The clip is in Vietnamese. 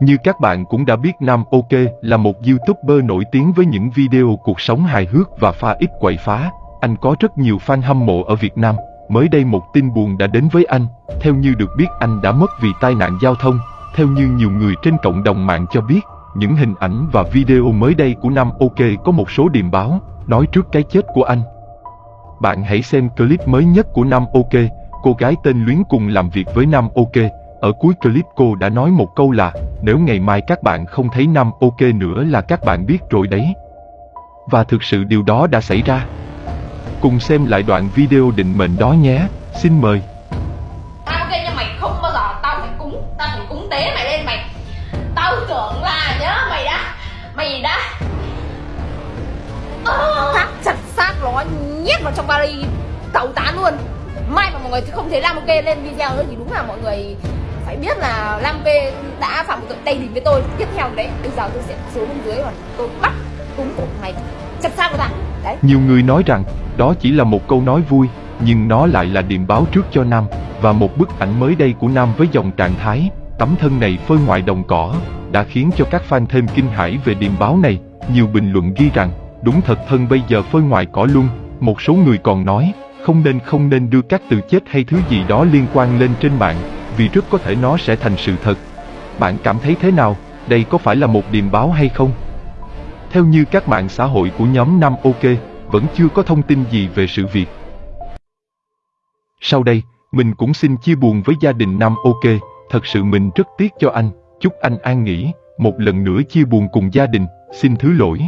Như các bạn cũng đã biết Nam OK là một YouTuber nổi tiếng với những video cuộc sống hài hước và pha ít quậy phá. Anh có rất nhiều fan hâm mộ ở Việt Nam. Mới đây một tin buồn đã đến với anh. Theo như được biết anh đã mất vì tai nạn giao thông. Theo như nhiều người trên cộng đồng mạng cho biết, những hình ảnh và video mới đây của Nam OK có một số điềm báo, nói trước cái chết của anh. Bạn hãy xem clip mới nhất của Nam OK, cô gái tên Luyến cùng làm việc với Nam OK. Ở cuối clip cô đã nói một câu là, nếu ngày mai các bạn không thấy Nam OK nữa là các bạn biết rồi đấy. Và thực sự điều đó đã xảy ra. Cùng xem lại đoạn video định mệnh đó nhé, xin mời. Tao ok nhưng mày không bao giờ tao phải cúng Tao phải cúng tế mày lên mày Tao tưởng là nhớ mày đã Mày đã Ờ, chặt xác nó nhét vào trong vali tẩu tán luôn Mai mà mọi người không thấy Lam Ok lên video nữa thì đúng là mọi người phải biết là Lam Ok đã phạm một tội tay đình với tôi. Tiếp theo đấy, bây giờ tôi sẽ xuống bên dưới và tôi bắt cúng cổ mày. Chặt xác của ta. Đấy. Nhiều người nói rằng đó chỉ là một câu nói vui, nhưng nó lại là điềm báo trước cho Nam. Và một bức ảnh mới đây của Nam với dòng trạng thái tấm thân này phơi ngoài đồng cỏ đã khiến cho các fan thêm kinh hãi về điềm báo này. Nhiều bình luận ghi rằng đúng thật thân bây giờ phơi ngoài cỏ luôn. Một số người còn nói không nên không nên đưa các từ chết hay thứ gì đó liên quan lên trên mạng vì rất có thể nó sẽ thành sự thật. Bạn cảm thấy thế nào? Đây có phải là một điềm báo hay không? Theo như các mạng xã hội của nhóm 5 OK, vẫn chưa có thông tin gì về sự việc. Sau đây, mình cũng xin chia buồn với gia đình Nam OK, thật sự mình rất tiếc cho anh, chúc anh an nghỉ, một lần nữa chia buồn cùng gia đình, xin thứ lỗi.